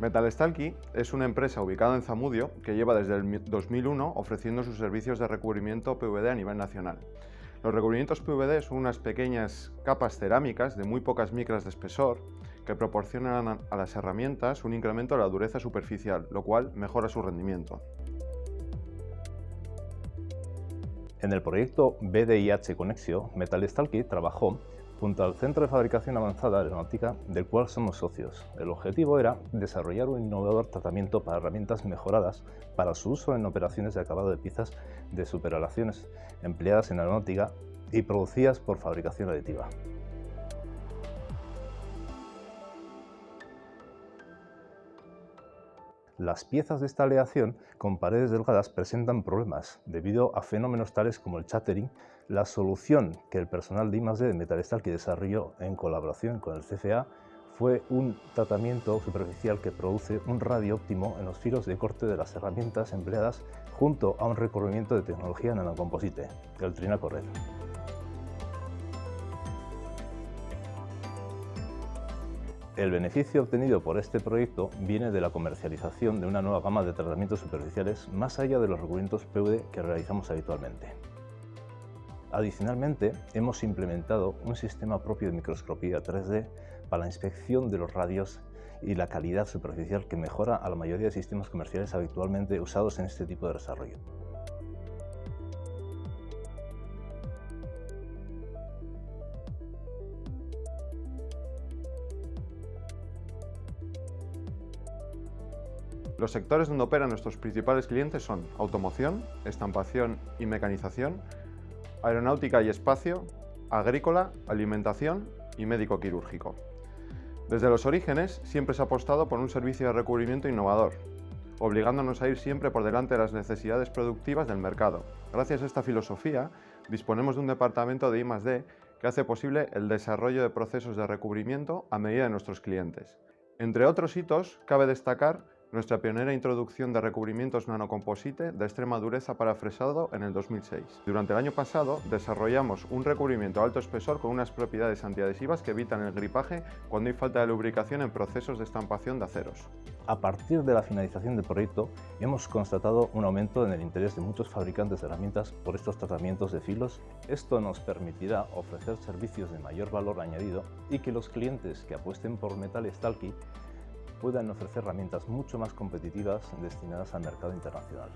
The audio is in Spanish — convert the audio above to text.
Metalstalky es una empresa ubicada en Zamudio que lleva desde el 2001 ofreciendo sus servicios de recubrimiento PVD a nivel nacional. Los recubrimientos PVD son unas pequeñas capas cerámicas de muy pocas micras de espesor que proporcionan a las herramientas un incremento de la dureza superficial, lo cual mejora su rendimiento. En el proyecto BDIH Conexio, Metalstalky trabajó junto al Centro de Fabricación Avanzada Aeronáutica, del cual somos socios. El objetivo era desarrollar un innovador tratamiento para herramientas mejoradas para su uso en operaciones de acabado de piezas de superalaciones empleadas en aeronáutica y producidas por fabricación aditiva. Las piezas de esta aleación con paredes delgadas presentan problemas debido a fenómenos tales como el chattering. La solución que el personal de I+D de Metalstal que desarrolló en colaboración con el CFA fue un tratamiento superficial que produce un radio óptimo en los filos de corte de las herramientas empleadas junto a un recubrimiento de tecnología nanocomposite, el Trinaco El beneficio obtenido por este proyecto viene de la comercialización de una nueva gama de tratamientos superficiales más allá de los recubrimientos PVD que realizamos habitualmente. Adicionalmente, hemos implementado un sistema propio de microscopía 3D para la inspección de los radios y la calidad superficial que mejora a la mayoría de sistemas comerciales habitualmente usados en este tipo de desarrollo. Los sectores donde operan nuestros principales clientes son automoción, estampación y mecanización, aeronáutica y espacio, agrícola, alimentación y médico-quirúrgico. Desde los orígenes siempre se ha apostado por un servicio de recubrimiento innovador, obligándonos a ir siempre por delante de las necesidades productivas del mercado. Gracias a esta filosofía, disponemos de un departamento de I+.D. que hace posible el desarrollo de procesos de recubrimiento a medida de nuestros clientes. Entre otros hitos, cabe destacar nuestra pionera introducción de recubrimientos nanocomposite de extrema dureza para fresado en el 2006. Durante el año pasado desarrollamos un recubrimiento alto espesor con unas propiedades antiadhesivas que evitan el gripaje cuando hay falta de lubricación en procesos de estampación de aceros. A partir de la finalización del proyecto, hemos constatado un aumento en el interés de muchos fabricantes de herramientas por estos tratamientos de filos. Esto nos permitirá ofrecer servicios de mayor valor añadido y que los clientes que apuesten por Metal Stalky puedan ofrecer herramientas mucho más competitivas destinadas al mercado internacional.